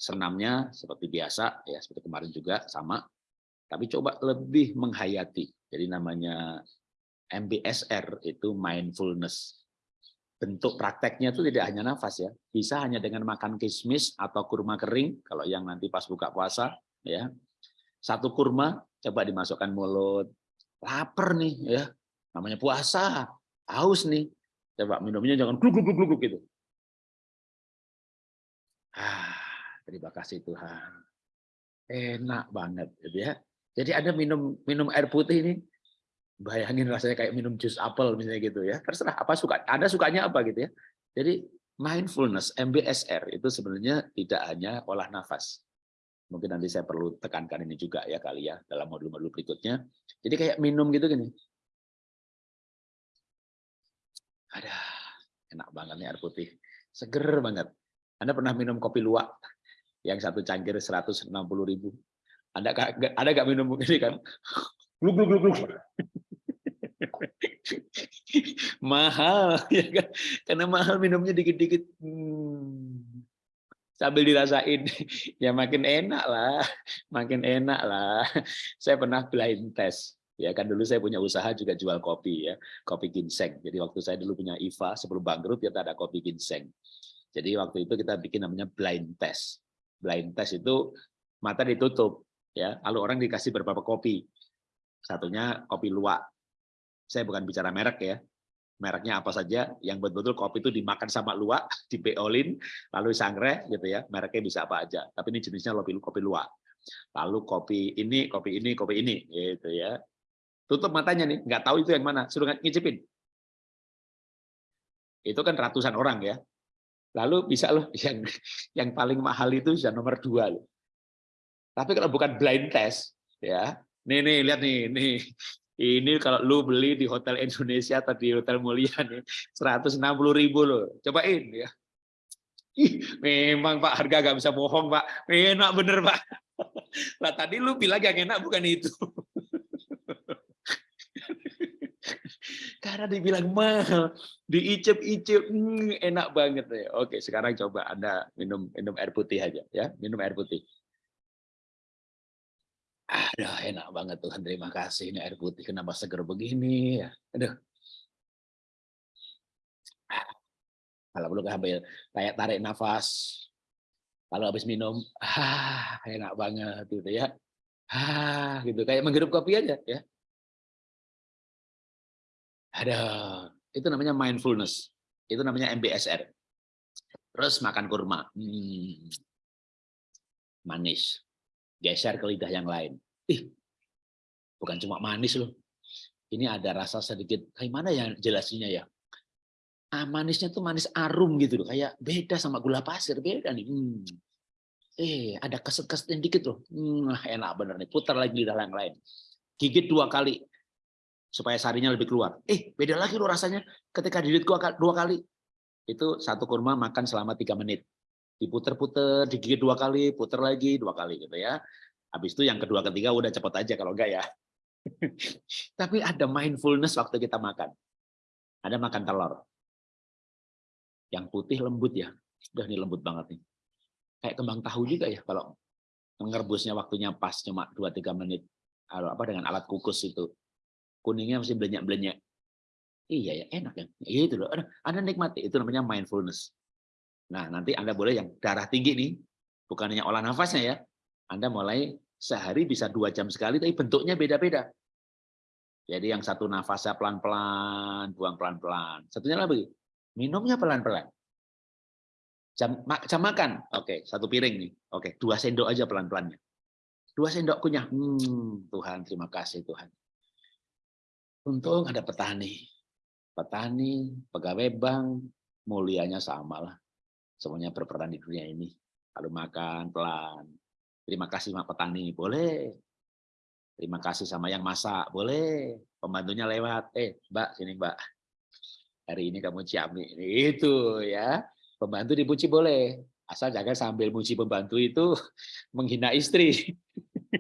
senamnya seperti biasa ya seperti kemarin juga sama. Tapi coba lebih menghayati. Jadi namanya MBSR itu mindfulness. Bentuk prakteknya itu tidak hanya nafas ya, bisa hanya dengan makan kismis atau kurma kering kalau yang nanti pas buka puasa ya. Satu kurma coba dimasukkan mulut, lapar nih ya, namanya puasa, haus nih, Coba minumnya jangan gluk gluk gluk gluk gitu. Ah, terima kasih Tuhan. Enak banget gitu ya. Jadi ada minum minum air putih ini bayangin rasanya kayak minum jus apel misalnya gitu ya. Terserah apa suka. Anda sukanya apa gitu ya. Jadi mindfulness MBSR itu sebenarnya tidak hanya olah nafas. Mungkin nanti saya perlu tekankan ini juga ya kali ya dalam modul-modul berikutnya. Jadi kayak minum gitu gini. Ada enak banget nih air putih. Seger banget. Anda pernah minum kopi luwak yang satu cangkir 160 ribu? Anda ada gak minum ini kan? Gluk gluk gluk gluk. (laughs) mahal ya kan? Karena mahal minumnya dikit-dikit. Hmm. Sambil dirasain, (laughs) ya makin enak lah, (laughs) makin enak lah. (laughs) Saya pernah blind test. Ya kan dulu saya punya usaha juga jual kopi ya kopi ginseng. Jadi waktu saya dulu punya IVA sebelum bangkrut kita ada kopi ginseng. Jadi waktu itu kita bikin namanya blind test. Blind test itu mata ditutup ya. Lalu orang dikasih beberapa kopi. Satunya kopi luwak. Saya bukan bicara merek ya mereknya apa saja yang betul-betul kopi itu dimakan sama luwak (laughs) dibeolin lalu sangre gitu ya mereknya bisa apa aja tapi ini jenisnya kopi kopi luwak lalu kopi ini kopi ini kopi ini gitu ya Tutup matanya nih, nggak tahu itu yang mana, suruh ngicipin. Itu kan ratusan orang ya. Lalu bisa loh (laughs) yang yang paling mahal itu bisa nomor dua loh. Tapi kalau bukan blind test, ya, nih nih lihat nih, nih ini kalau lu beli di hotel Indonesia atau di hotel mulia nih 160 ribu loh, cobain ya. Memang Pak harga gak bisa bohong Pak, enak bener Pak. (laughs) Lah tadi lu bilang yang enak bukan itu. (laughs) Karena dibilang mahal, diicip-icip, hmm, enak banget ya. Oke, sekarang coba Anda minum minum air putih aja ya, minum air putih. Aduh, enak banget Tuhan, terima kasih. Ini air putih kenapa seger begini ya. Aduh. Kalau perlu ambil kayak tarik nafas. Kalau habis minum, ah, enak banget gitu ya. Ah, gitu kayak menghirup kopi aja ya. Ada itu namanya mindfulness. Itu namanya MBSR. Terus makan kurma. Hmm. Manis. Geser ke lidah yang lain. Ih, bukan cuma manis loh. Ini ada rasa sedikit, kayak mana ya jelasinya ya? Ah, manisnya tuh manis arum gitu loh, kayak beda sama gula pasir, beda nih. Hmm. Eh, ada keset-keset dikit loh. Hmm, enak bener nih, putar lagi lidah yang lain. Gigit dua kali, supaya sarinya lebih keluar. Eh, beda lagi loh rasanya ketika dilit dua kali. Itu satu kurma makan selama tiga menit. Diputer-puter, digigit dua kali, puter lagi dua kali gitu ya. Habis itu yang kedua ketiga udah cepet aja kalau enggak ya. (laughs) Tapi ada mindfulness waktu kita makan. Ada makan telur. Yang putih lembut ya. Udah nih lembut banget nih. Kayak kembang tahu juga ya kalau ngerebusnya waktunya pas cuma 2-3 menit apa dengan alat kukus itu kuningnya masih belenyak-belenyak. Iya ya, enak ya. Itu loh. Anda nikmati, itu namanya mindfulness. Nah, nanti Anda boleh yang darah tinggi nih, bukan hanya olah nafasnya ya. Anda mulai sehari bisa dua jam sekali, tapi bentuknya beda-beda. Jadi yang satu nafasnya pelan-pelan, buang pelan-pelan. Satunya lagi, minumnya pelan-pelan. Jam, jam makan, oke, satu piring nih. Oke, dua sendok aja pelan-pelannya. Dua sendok kunyah. Hmm, Tuhan, terima kasih Tuhan. Untung ada petani. Petani, pegawai bank, mulianya sama lah. Semuanya berperan di dunia ini. Kalau makan pelan. Terima kasih sama petani, boleh. Terima kasih sama yang masak, boleh. Pembantunya lewat, eh Mbak, sini Mbak. Hari ini kamu ciami. Itu ya. Pembantu dipuji boleh. Asal jangan sambil muji pembantu itu (laughs) menghina istri.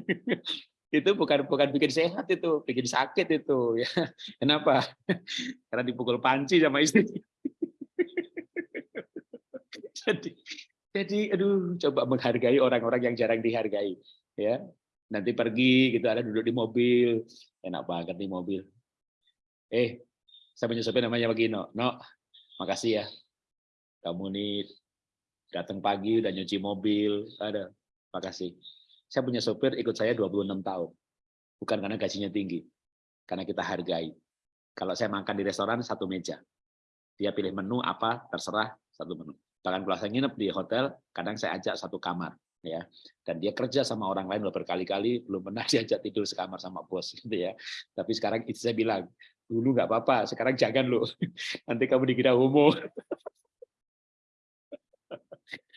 (laughs) itu bukan bukan bikin sehat itu, bikin sakit itu ya. Kenapa? (laughs) Karena dipukul panci sama istri. (laughs) jadi jadi aduh coba menghargai orang-orang yang jarang dihargai ya. Nanti pergi gitu ada duduk di mobil, enak banget di mobil. Eh, saya punya sopir namanya Bagino. No, makasih ya. Kamu nih datang pagi udah nyuci mobil, ada. Makasih. Saya punya sopir ikut saya 26 tahun. Bukan karena gajinya tinggi, karena kita hargai. Kalau saya makan di restoran satu meja, dia pilih menu apa terserah satu menu. Bahkan kalau nginep di hotel, kadang saya ajak satu kamar, ya. Dan dia kerja sama orang lain udah berkali-kali, belum pernah (laughs) diajak tidur sekamar sama bos, gitu ya. Tapi sekarang itu saya bilang, dulu nggak apa-apa, sekarang jangan loh, (laughs) nanti kamu dikira homo. (laughs)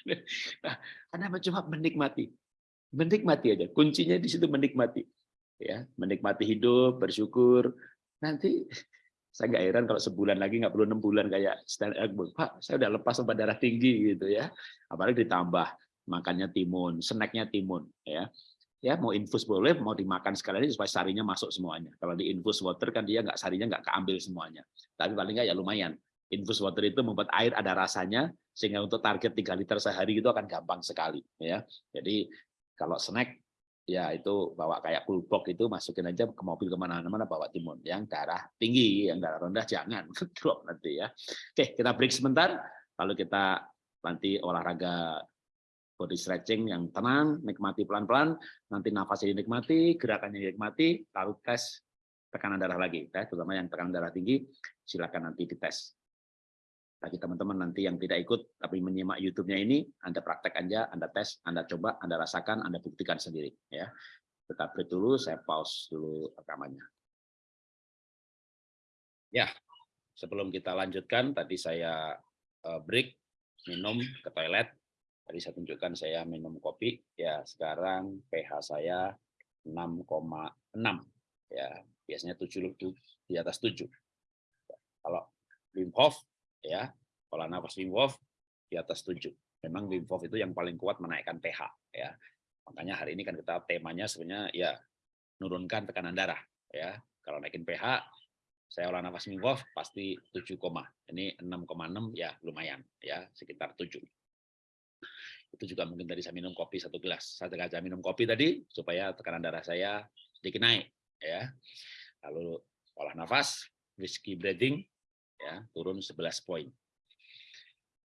Nah, Anda cuma menikmati menikmati aja. Kuncinya di situ menikmati. Ya, menikmati hidup, bersyukur. Nanti saya nggak heran kalau sebulan lagi nggak perlu enam bulan kayak stand Pak, saya udah lepas obat darah tinggi gitu ya. Apalagi ditambah makannya timun, snacknya timun ya. Ya mau infus boleh, mau dimakan sekali supaya sarinya masuk semuanya. Kalau di infus water kan dia nggak sarinya nggak keambil semuanya. Tapi paling nggak ya lumayan. Infus water itu membuat air ada rasanya sehingga untuk target 3 liter sehari itu akan gampang sekali ya. Jadi kalau snack, ya itu bawa kayak pulpok itu masukin aja ke mobil ke mana-mana bawa timun. Yang darah tinggi, yang darah rendah jangan (laughs) drop nanti ya. Oke, kita break sebentar, lalu kita nanti olahraga body stretching yang tenang, nikmati pelan-pelan, nanti nafasnya dinikmati, gerakannya dinikmati, lalu tes tekanan darah lagi, ya, terutama yang tekanan darah tinggi, silakan nanti dites bagi teman-teman nanti yang tidak ikut tapi menyimak YouTube-nya ini, Anda praktek aja, Anda tes, Anda coba, Anda rasakan, Anda buktikan sendiri. Ya, tetap break dulu, saya pause dulu rekamannya. Ya, sebelum kita lanjutkan, tadi saya eh, break, minum ke toilet. Tadi saya tunjukkan saya minum kopi, ya sekarang pH saya 6,6. Ya, biasanya 7 di atas 7. Kalau Wim Hof ya pola nafas Wim Hof di atas 7. Memang Wim Hof itu yang paling kuat menaikkan pH ya. Makanya hari ini kan kita temanya sebenarnya ya nurunkan tekanan darah ya. Kalau naikin pH saya olah nafas Wim Hof pasti 7, ini 6,6 ya lumayan ya sekitar 7 itu juga mungkin tadi saya minum kopi satu gelas. Saya sengaja minum kopi tadi supaya tekanan darah saya sedikit naik ya. Lalu olah nafas, whiskey breathing ya turun 11 poin.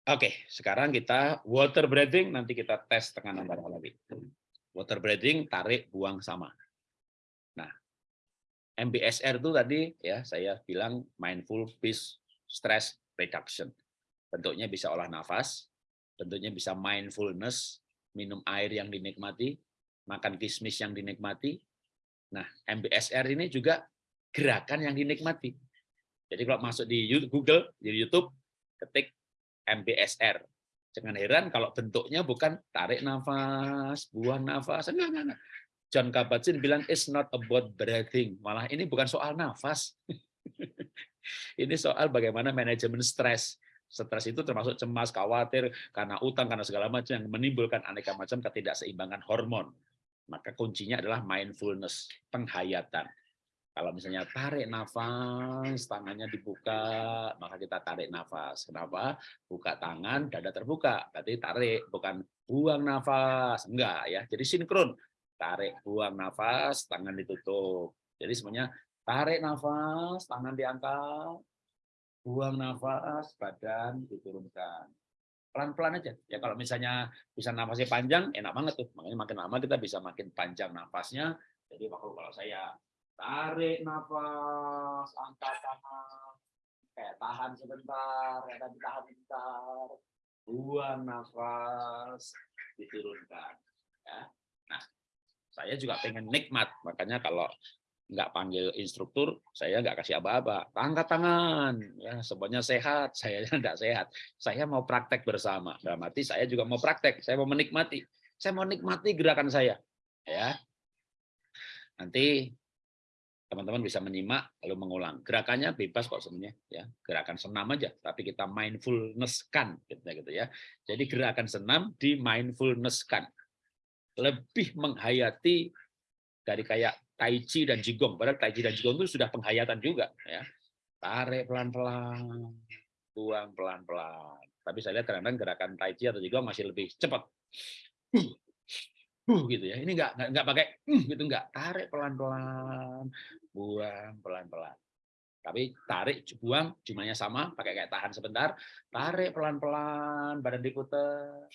Oke, sekarang kita water breathing, nanti kita tes tekanan darah lagi. Water breathing, tarik, buang sama. Nah, MBSR itu tadi ya saya bilang mindful peace stress reduction. Bentuknya bisa olah nafas, bentuknya bisa mindfulness, minum air yang dinikmati, makan kismis yang dinikmati. Nah, MBSR ini juga gerakan yang dinikmati. Jadi kalau masuk di Google, di YouTube, ketik MBSR. Jangan heran kalau bentuknya bukan tarik nafas, buang nafas. Enggak, enggak, enggak. John Kabat-Zinn bilang, it's not about breathing. Malah ini bukan soal nafas. (laughs) ini soal bagaimana manajemen stres. Stres itu termasuk cemas, khawatir, karena utang, karena segala macam yang menimbulkan aneka macam ketidakseimbangan hormon. Maka kuncinya adalah mindfulness, penghayatan. Kalau misalnya tarik nafas, tangannya dibuka, maka kita tarik nafas. Kenapa? Buka tangan, dada terbuka. Berarti tarik, bukan buang nafas. Enggak ya. Jadi sinkron. Tarik, buang nafas, tangan ditutup. Jadi semuanya tarik nafas, tangan diangkat, buang nafas, badan diturunkan. Pelan-pelan aja. Ya kalau misalnya bisa nafasnya panjang, enak banget tuh. Makanya makin lama kita bisa makin panjang nafasnya. Jadi kalau saya tarik nafas, angkat tangan, kayak tahan sebentar, ya tadi tahan sebentar, buang nafas, diturunkan. Ya. Nah, saya juga pengen nikmat, makanya kalau nggak panggil instruktur, saya nggak kasih apa-apa. Angkat tangan, ya semuanya sehat, (laughs) saya tidak sehat. Saya mau praktek bersama. Dalam arti saya juga mau praktek, saya mau menikmati. Saya mau nikmati gerakan saya. Ya, nanti teman-teman bisa menyimak lalu mengulang. Gerakannya bebas kok sebenarnya, ya gerakan senam aja, tapi kita mindfulness-kan, gitu, gitu ya. Jadi gerakan senam di mindfulness-kan, lebih menghayati dari kayak Tai Chi dan Jigong. Padahal Tai Chi dan Jigong itu sudah penghayatan juga. ya Tarik pelan-pelan, buang pelan-pelan. Tapi saya lihat kadang-kadang gerakan Tai Chi atau Jigong masih lebih cepat. Uh, gitu ya. Ini enggak, enggak pakai uh, gitu enggak. Tarik pelan-pelan, buang pelan-pelan. Tapi tarik, buang, jumlahnya sama, pakai kayak tahan sebentar, tarik pelan-pelan, badan diputar,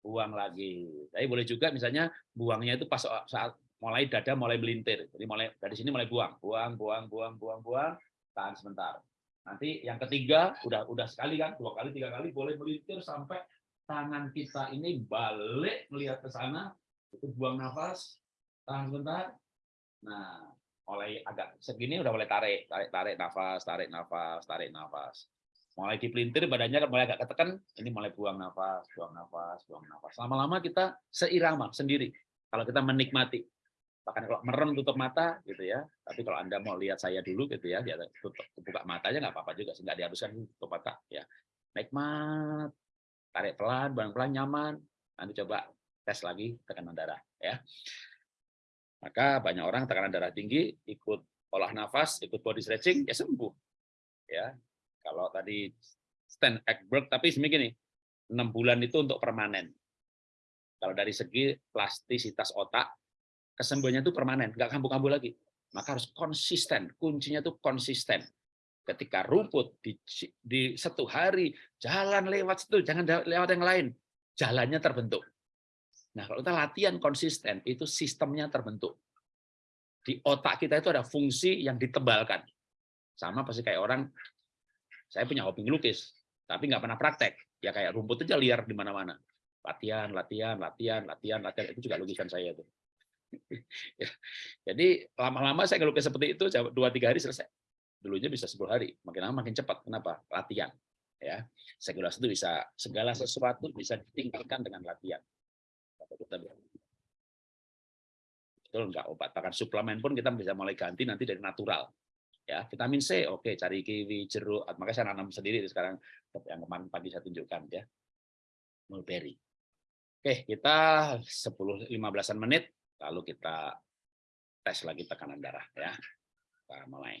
buang lagi. Tapi boleh juga misalnya buangnya itu pas saat mulai dada mulai melintir. Jadi mulai dari sini mulai buang, buang, buang, buang, buang, buang, tahan sebentar. Nanti yang ketiga udah udah sekali kan, dua kali, tiga kali boleh melintir sampai tangan kita ini balik melihat ke sana, itu buang nafas, tahan sebentar. Nah, mulai agak segini udah mulai tarik, tarik, tarik nafas, tarik nafas, tarik nafas. Mulai dipelintir badannya mulai agak ketekan, ini mulai buang nafas, buang nafas, buang nafas. Lama-lama kita seirama sendiri. Kalau kita menikmati, bahkan kalau merem tutup mata gitu ya. Tapi kalau anda mau lihat saya dulu gitu ya dia tutup buka matanya nggak apa-apa juga. Nggak diharuskan tutup mata ya. Nikmat. Tarik pelan pelan-pelan nyaman. Nanti coba tes lagi tekanan darah ya maka banyak orang tekanan darah tinggi ikut olah nafas ikut body stretching ya sembuh ya kalau tadi stand Ekberg tapi semegini enam bulan itu untuk permanen kalau dari segi plastisitas otak kesembuhannya itu permanen, nggak kambuh-kambuh lagi. Maka harus konsisten, kuncinya itu konsisten. Ketika rumput di, di satu hari jalan lewat situ, jangan lewat yang lain, jalannya terbentuk. Nah, kalau kita latihan konsisten, itu sistemnya terbentuk. Di otak kita itu ada fungsi yang ditebalkan. Sama pasti kayak orang, saya punya hobi ngelukis, tapi nggak pernah praktek. Ya kayak rumput aja liar di mana-mana. Latihan, latihan, latihan, latihan, latihan. Itu juga lukisan saya itu. (laughs) Jadi lama-lama saya ngelukis seperti itu dua tiga hari selesai. Dulunya bisa 10 hari, makin lama makin cepat. Kenapa? Latihan. Ya, segala sesuatu bisa segala sesuatu bisa ditingkatkan dengan latihan. Kita Betul enggak obat bahkan suplemen pun kita bisa mulai ganti nanti dari natural. Ya, vitamin C oke cari kiwi, jeruk, makanya saya nanam sendiri sekarang yang kemarin pagi saya tunjukkan ya. Mulberry. Oke, kita 10 15-an menit lalu kita tes lagi tekanan darah ya. Kita mulai.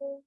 Wow.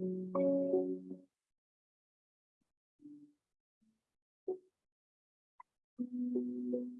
Thank you.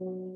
Mm-hmm.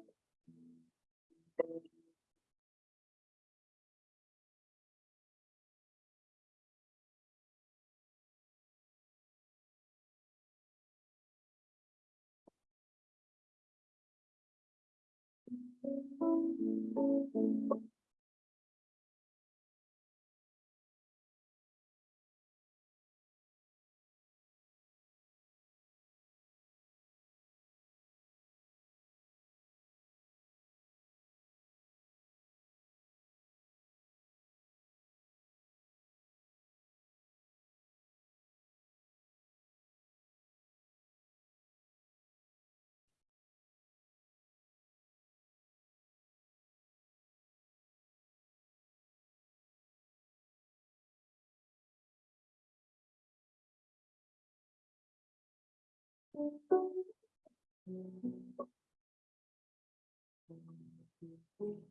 Thank you.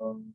Um.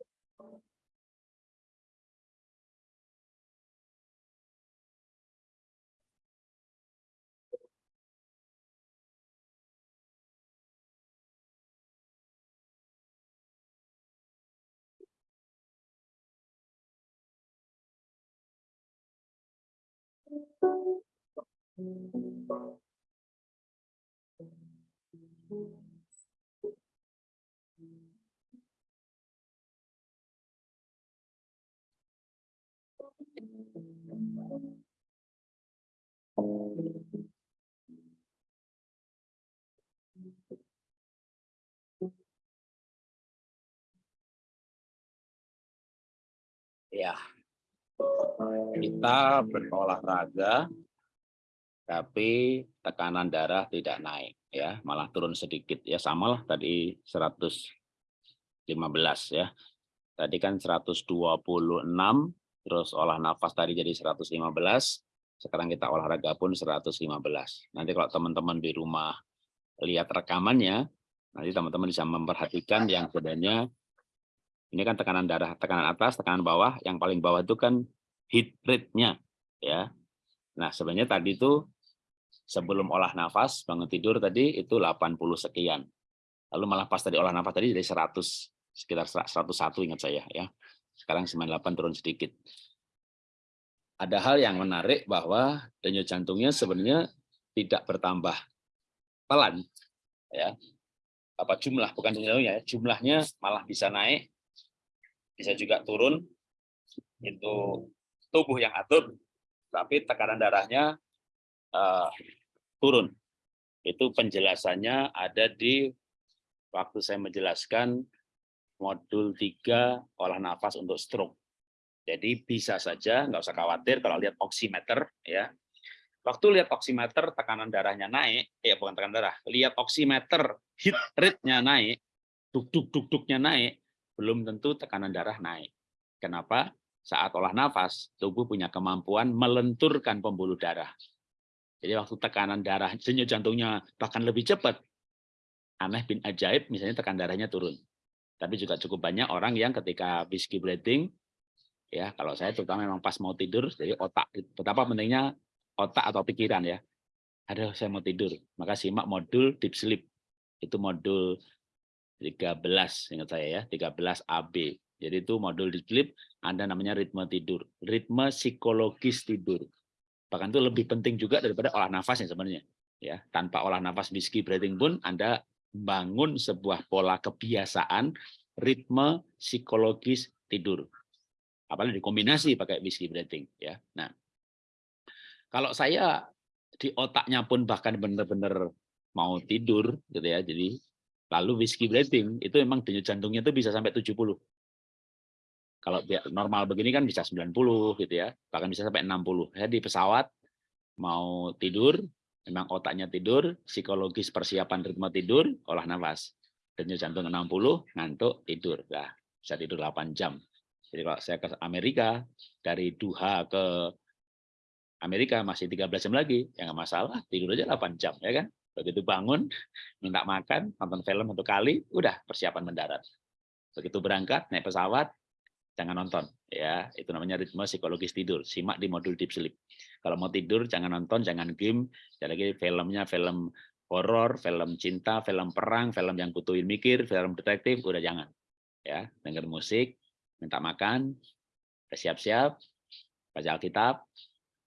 Ya, kita berolahraga, tapi tekanan darah tidak naik, ya, malah turun sedikit, ya, samalah tadi 115 ya. Tadi kan 126, terus olah nafas tadi jadi 115, sekarang kita olahraga pun 115. Nanti kalau teman-teman di rumah lihat rekamannya, nanti teman-teman bisa memperhatikan yang sebenarnya ini kan tekanan darah, tekanan atas, tekanan bawah. Yang paling bawah itu kan heat rate-nya. ya. Nah, sebenarnya tadi itu sebelum olah nafas, bangun tidur tadi itu 80 sekian. Lalu malah pas tadi olah nafas tadi dari 100, sekitar 101 ingat saya. ya. Sekarang 98 turun sedikit. Ada hal yang menarik bahwa denyut jantungnya sebenarnya tidak bertambah pelan. ya apa jumlah bukan jumlahnya ya jumlahnya malah bisa naik bisa juga turun itu tubuh yang atur tapi tekanan darahnya uh, turun. Itu penjelasannya ada di waktu saya menjelaskan modul 3 olah nafas untuk stroke. Jadi bisa saja nggak usah khawatir kalau lihat oximeter ya. Waktu lihat oximeter tekanan darahnya naik ya bukan tekanan darah lihat oximeter heat rate-nya naik duk duk duk duknya naik belum tentu tekanan darah naik. Kenapa? Saat olah nafas, tubuh punya kemampuan melenturkan pembuluh darah. Jadi waktu tekanan darah, denyut jantungnya bahkan lebih cepat. Aneh bin ajaib, misalnya tekan darahnya turun. Tapi juga cukup banyak orang yang ketika whiskey breathing, ya kalau saya terutama memang pas mau tidur, jadi otak, betapa pentingnya otak atau pikiran ya. Ada saya mau tidur, maka simak modul deep sleep. Itu modul 13 ingat saya ya 13 AB jadi itu modul di sleep ada namanya ritme tidur ritme psikologis tidur. Bahkan itu lebih penting juga daripada olah nafas yang sebenarnya ya. Tanpa olah nafas whiskey breathing pun Anda bangun sebuah pola kebiasaan ritme psikologis tidur. Apalagi dikombinasi pakai whiskey breathing ya. Nah kalau saya di otaknya pun bahkan benar-benar mau tidur gitu ya. Jadi Lalu whiskey breathing itu memang denyut jantungnya itu bisa sampai 70. Kalau normal begini kan bisa 90 gitu ya, bahkan bisa sampai 60. Saya di pesawat mau tidur, memang otaknya tidur, psikologis persiapan ritme tidur, olah nafas. Denyut jantung 60, ngantuk, tidur. Nah, bisa tidur 8 jam. Jadi kalau saya ke Amerika, dari Duha ke Amerika masih 13 jam lagi, ya nggak masalah, tidur aja 8 jam, ya kan? Begitu bangun, minta makan, nonton film satu kali, udah persiapan mendarat. Begitu berangkat, naik pesawat, jangan nonton. ya Itu namanya ritme psikologis tidur. Simak di modul Deep Sleep. Kalau mau tidur, jangan nonton, jangan game, jangan lagi filmnya film horor, film cinta, film perang, film yang butuhin mikir, film detektif, udah jangan. Ya, denger musik, minta makan, siap-siap, baca Alkitab,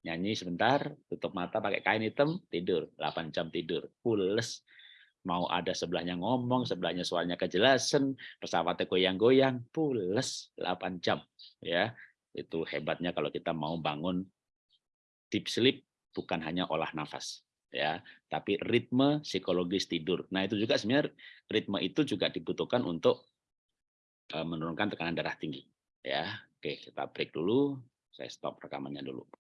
nyanyi sebentar, tutup mata pakai kain hitam, tidur, 8 jam tidur, pules. Mau ada sebelahnya ngomong, sebelahnya suaranya kejelasan, pesawatnya goyang-goyang, pules. 8 jam. Ya, itu hebatnya kalau kita mau bangun deep sleep bukan hanya olah nafas ya. Tapi ritme psikologis tidur. Nah itu juga sebenarnya ritme itu juga dibutuhkan untuk eh, menurunkan tekanan darah tinggi ya. Oke kita break dulu. Saya stop rekamannya dulu